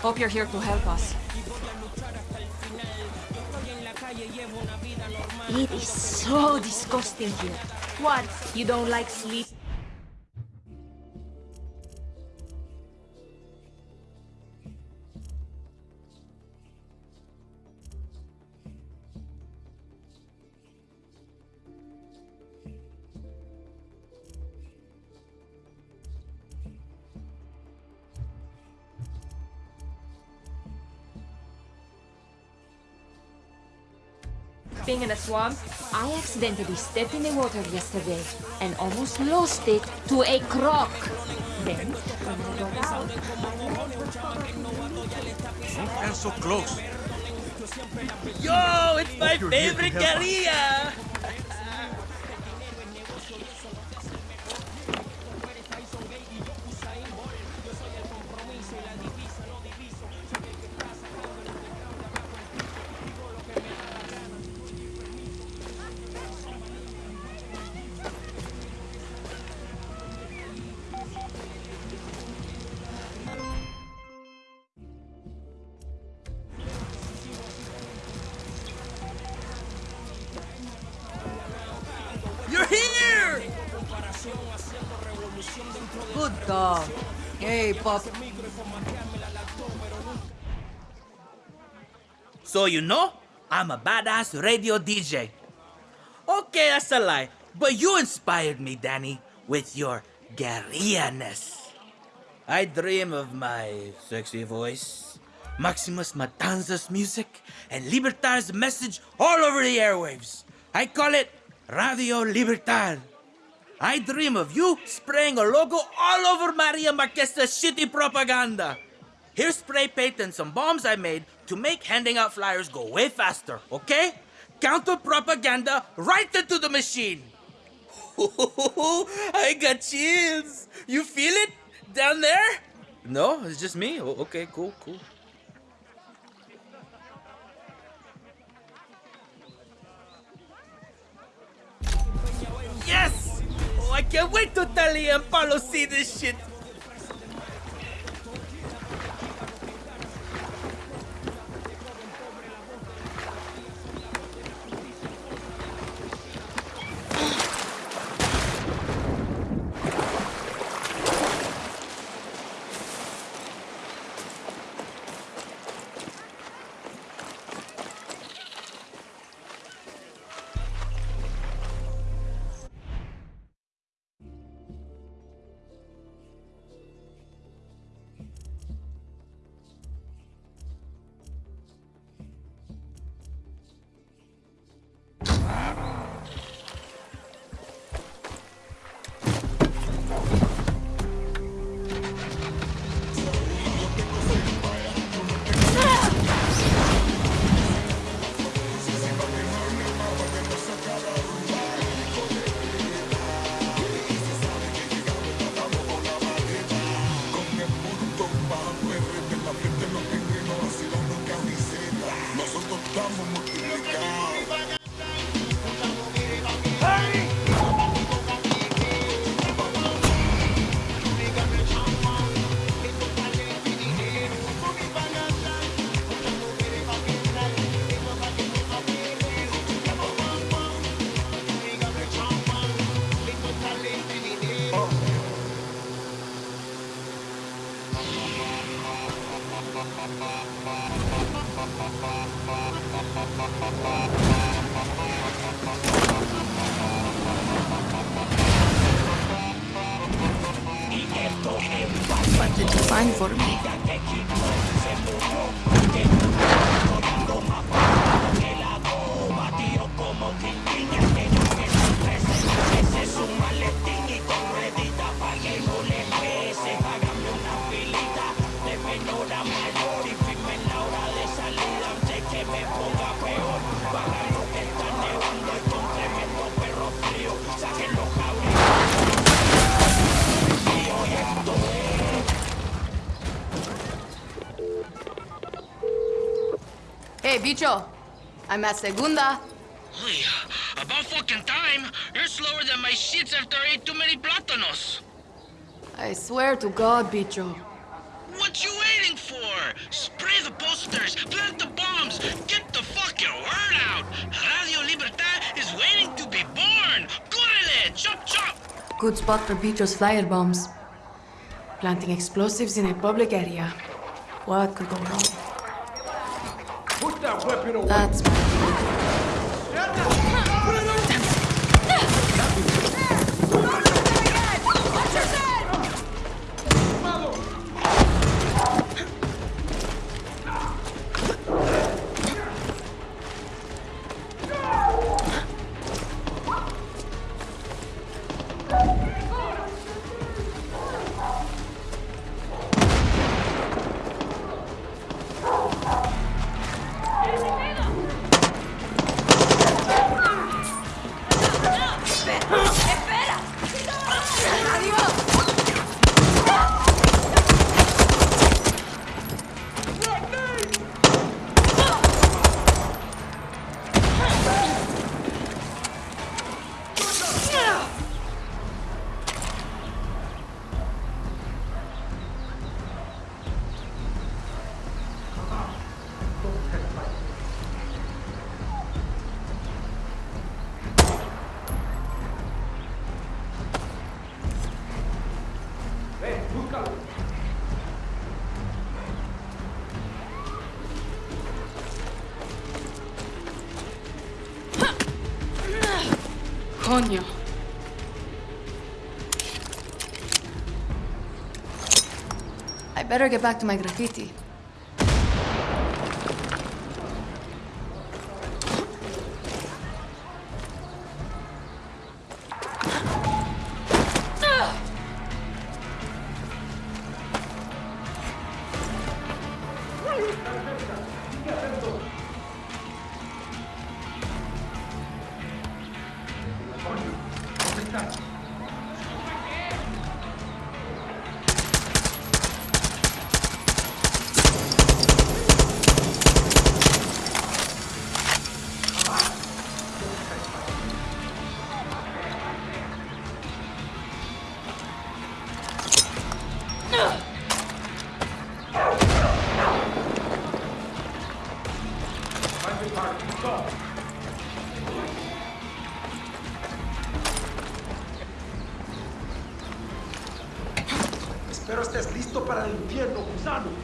Hope you're here to help us. It is so disgusting here. What? You don't like sleep? Swamp, I accidentally stepped in the water yesterday and almost lost it to a croc. Then, when I got out, Don't so close. Yo, it's my favorite guerrilla! So you know, I'm a badass radio DJ. Okay, that's a lie. But you inspired me, Dani, with your guerrilla-ness. I dream of my sexy voice, Máximas Matanza's music, and Libertad's message all over the airwaves. I call it Radio Libertad. I dream of you spraying a logo all over Maria Marquesa's shitty propaganda. Here's spray paint and some bombs I made to make handing out flyers go way faster, okay? Counter propaganda right into the machine. I got chills. You feel it down there? No, it's just me. O- okay, cool, cool. Yes! I can't wait to Talia and Paolo see this shit. Find for me? Hey, bicho. I'm at Segunda. Uy, about fucking time. You're slower than my shits after I ate too many plátanos. I swear to God, bicho. What you waiting for? Spray the posters, plant the bombs, get the fucking word out. Radio Libertad is waiting to be born. Górale, chop chop. Good spot for Petro's flyer bombs. Planting explosives in a public area. What could go wrong? Put that weapon away. That's my I better get back to my graffiti. Para el infierno, gusano.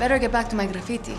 Better get back to my graffiti.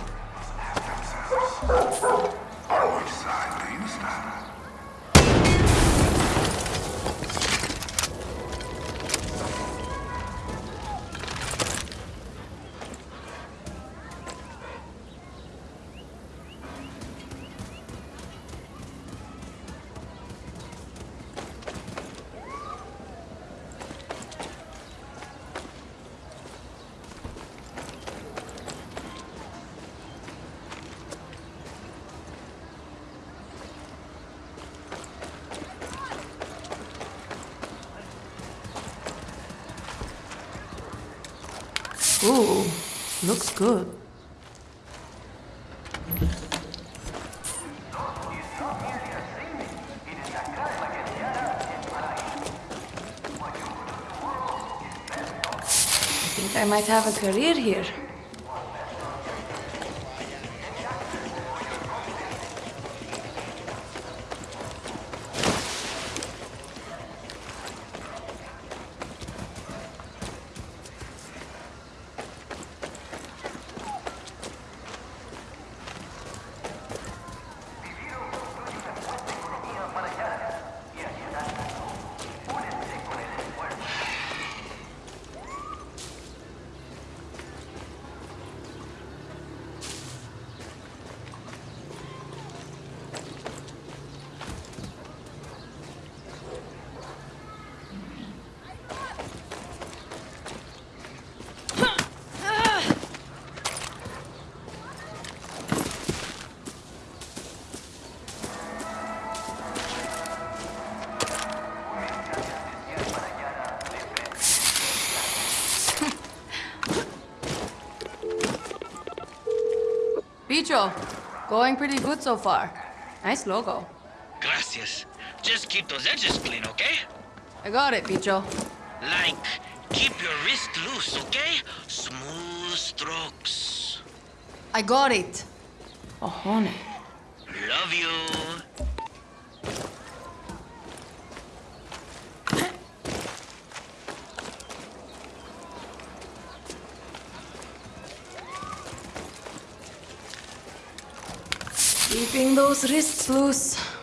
Ooh, looks good. I think I might have a career here. Going pretty good so far. Nice logo. Gracias. Just keep those edges clean, okay? I got it, Bicho. Like, keep your wrist loose, okay? Smooth strokes. I got it. Ojone. Love you. Those wrists loose.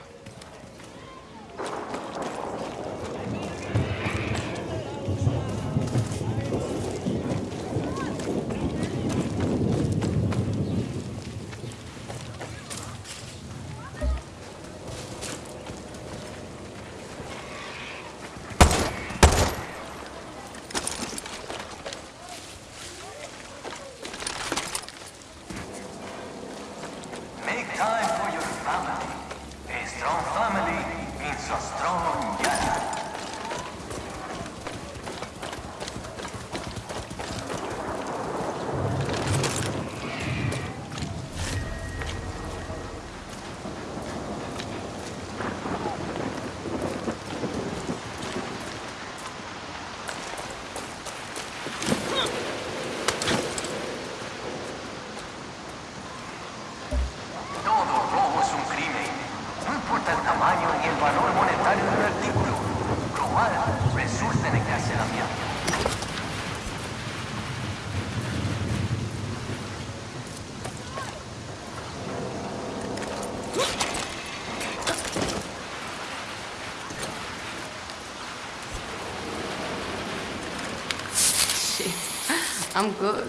I'm good.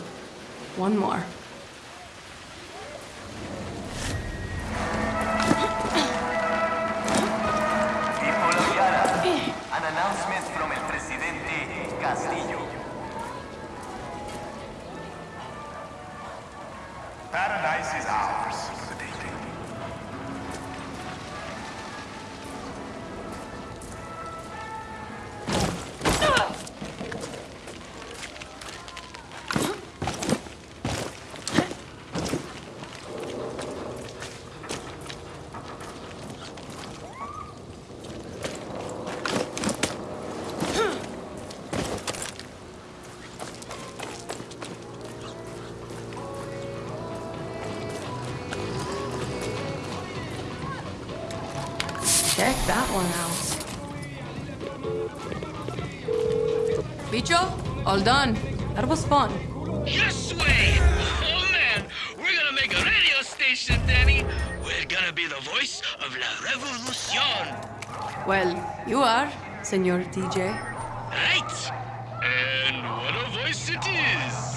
One more. An announcement from Castillo. Paradise is ours. Check that one out. Bicho, all done. That was fun. Yes way! Oh man, we're gonna make a radio station, Dani. We're gonna be the voice of la revolucion. Well, you are, Senor DJ. Right? And what a voice it is!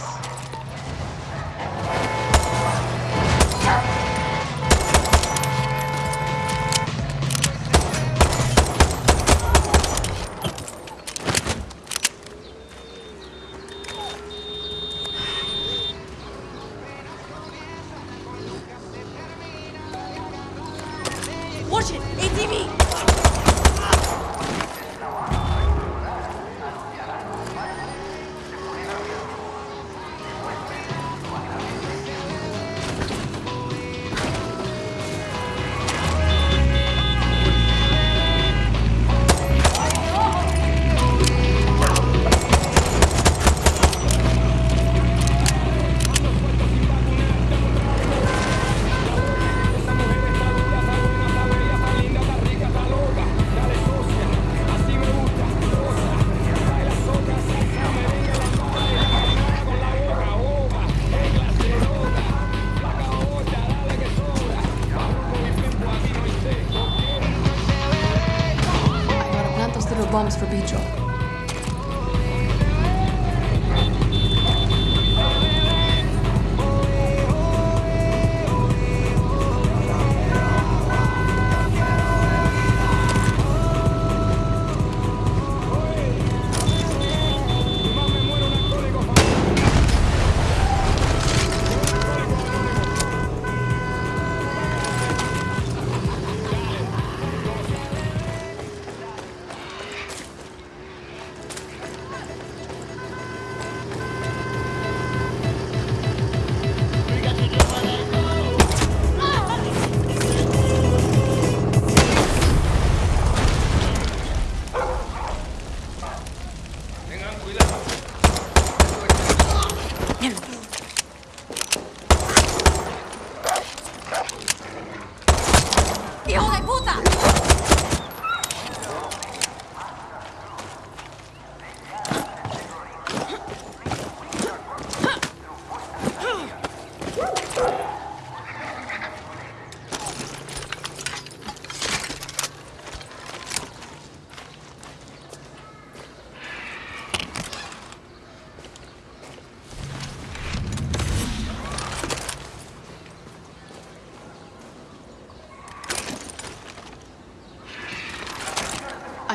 with you. Oh,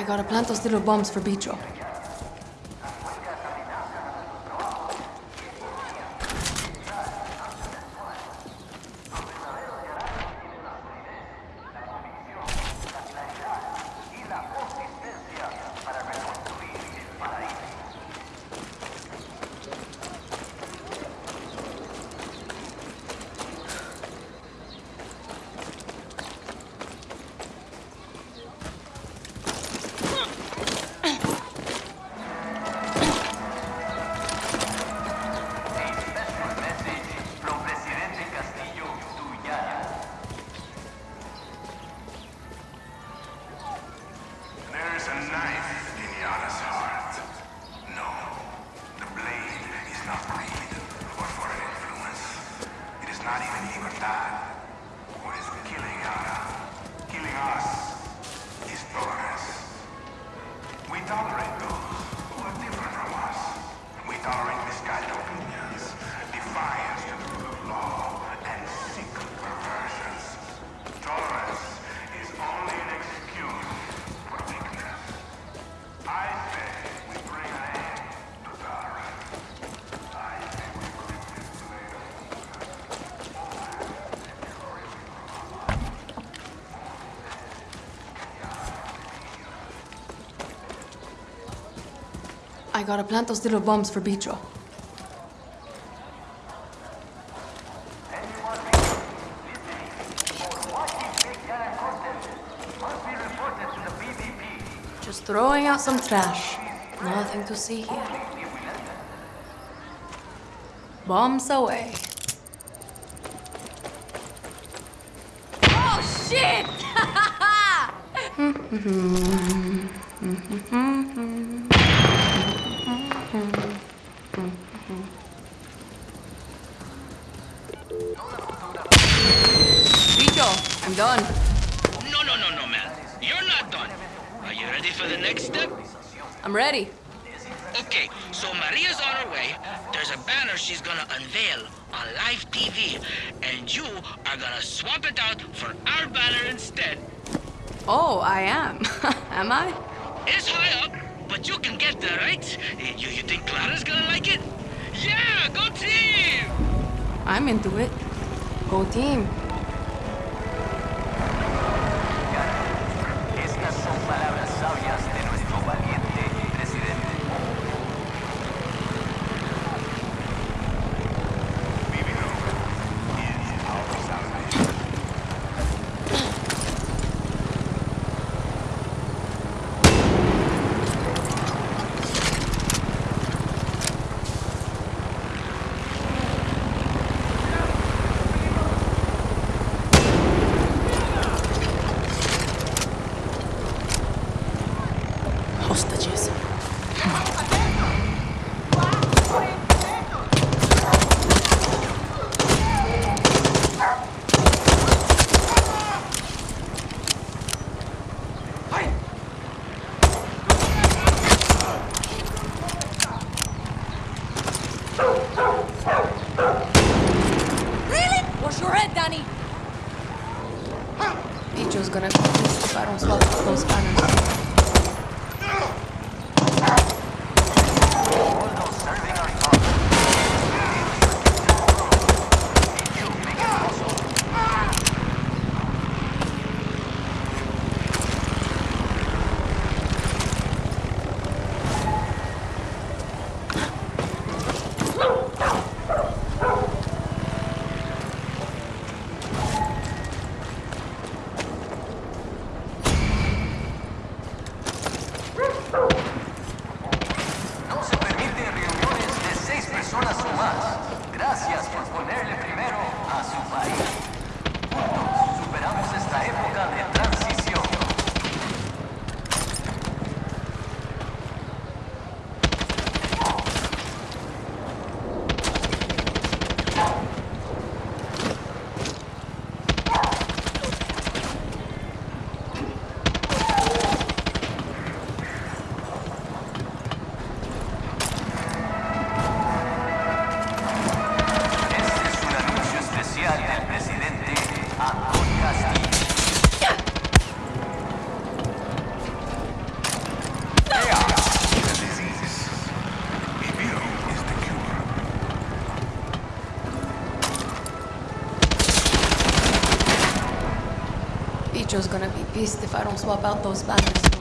I gotta plant those little bombs for Bicho. Gotta plant those little bombs for Bicho. Just throwing out some trash. Nothing to see here. Bombs away. Oh shit! Bicho, I'm done. No, no, no, no, man. You're not done. Are you ready for the next step? I'm ready. Okay, so Maria's on her way. There's a banner she's gonna unveil on live TV, and you are gonna swap it out for our banner instead. Oh, I am. am I? It's high up, but you can get there, right? You, you think Clara's gonna like it? Yeah, go team! I'm into it. Go team. Gonna if I don't swap those banners. Bye. Bicho's gonna be pissed if I don't swap out those banners.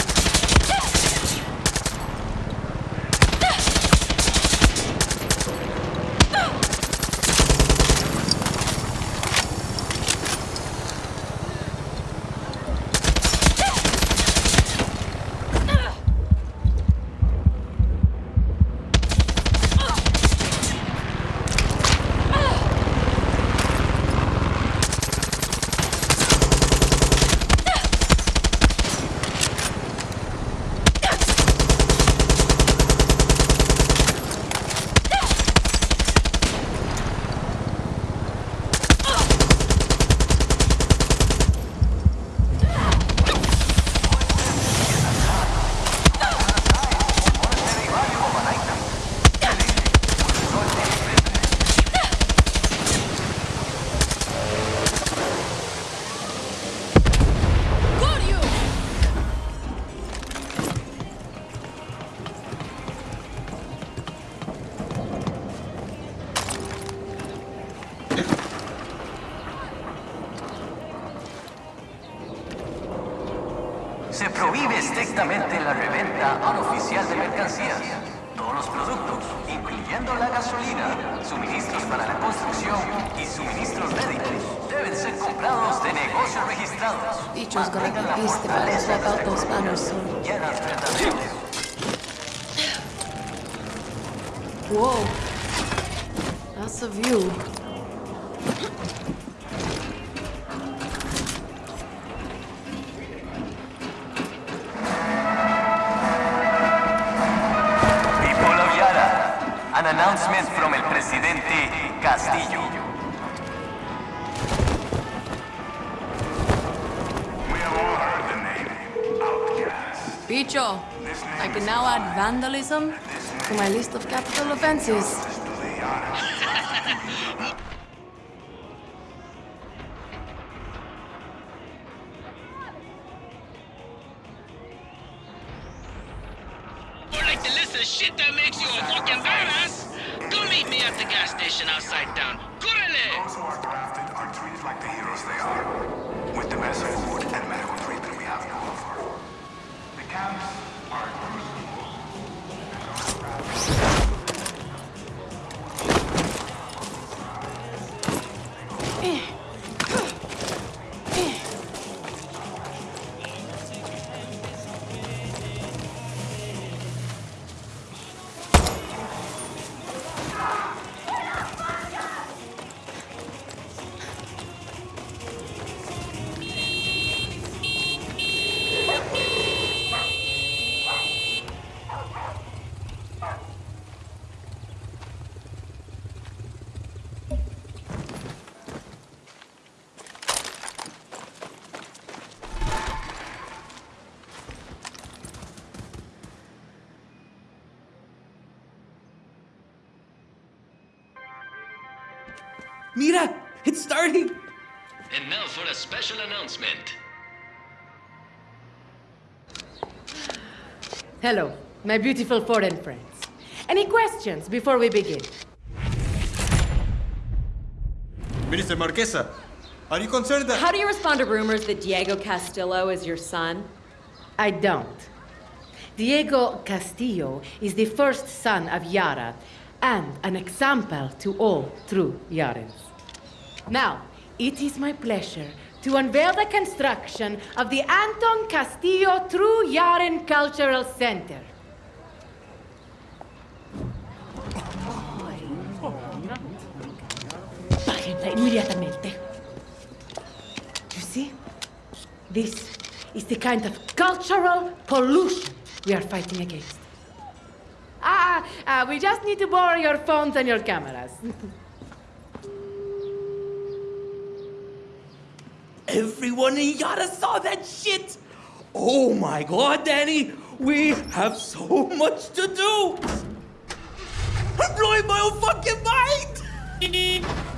Whoa. That's a view. People of Yara, an announcement from el presidente Castillo. We have all heard the name Outcast. Bicho, I can now add vandalism to my list of capital offenses. Or like the list of shit that makes you a fucking badass? Come meet me at the gas station outside town. Correle! Mira, it's starting. And now for a special announcement. Hello, my beautiful foreign friends. Any questions before we begin? Minister Marquesa, are you concerned that... How do you respond to rumors that Diego Castillo is your son? I don't. Diego Castillo is the first son of Yara and an example to all true Yarans. Now, it is my pleasure to unveil the construction of the Anton Castillo True Yaran Cultural Center. Inmediatamente. You see? This is the kind of cultural pollution we are fighting against. Ah, ah, we just need to borrow your phones and your cameras. Everyone in Yara saw that shit. Oh my god, Dani, we have so much to do. I'm blowing my own fucking mind.